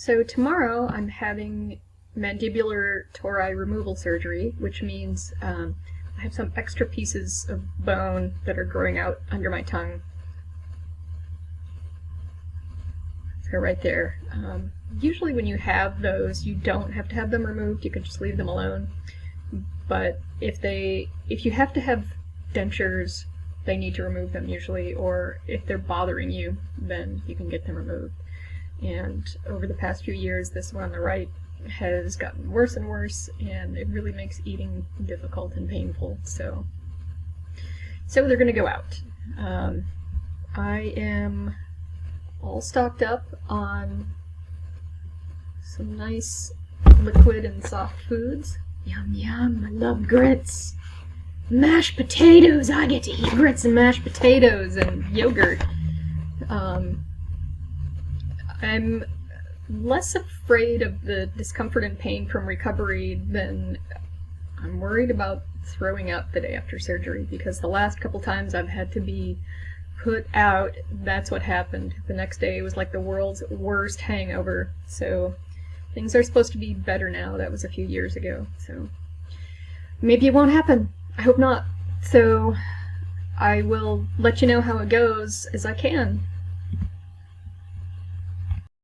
So tomorrow I'm having mandibular tori removal surgery, which means um, I have some extra pieces of bone that are growing out under my tongue. So right there. Um, usually when you have those, you don't have to have them removed. You can just leave them alone. But if they, if you have to have dentures, they need to remove them usually, or if they're bothering you, then you can get them removed. And over the past few years, this one on the right has gotten worse and worse, and it really makes eating difficult and painful. So, so they're going to go out. Um, I am all stocked up on some nice liquid and soft foods. Yum yum, I love grits. Mashed potatoes! I get to eat grits and mashed potatoes and yogurt. Um, I'm less afraid of the discomfort and pain from recovery than I'm worried about throwing up the day after surgery because the last couple times I've had to be put out, that's what happened. The next day was like the world's worst hangover. So things are supposed to be better now. That was a few years ago. So maybe it won't happen. I hope not. So I will let you know how it goes as I can.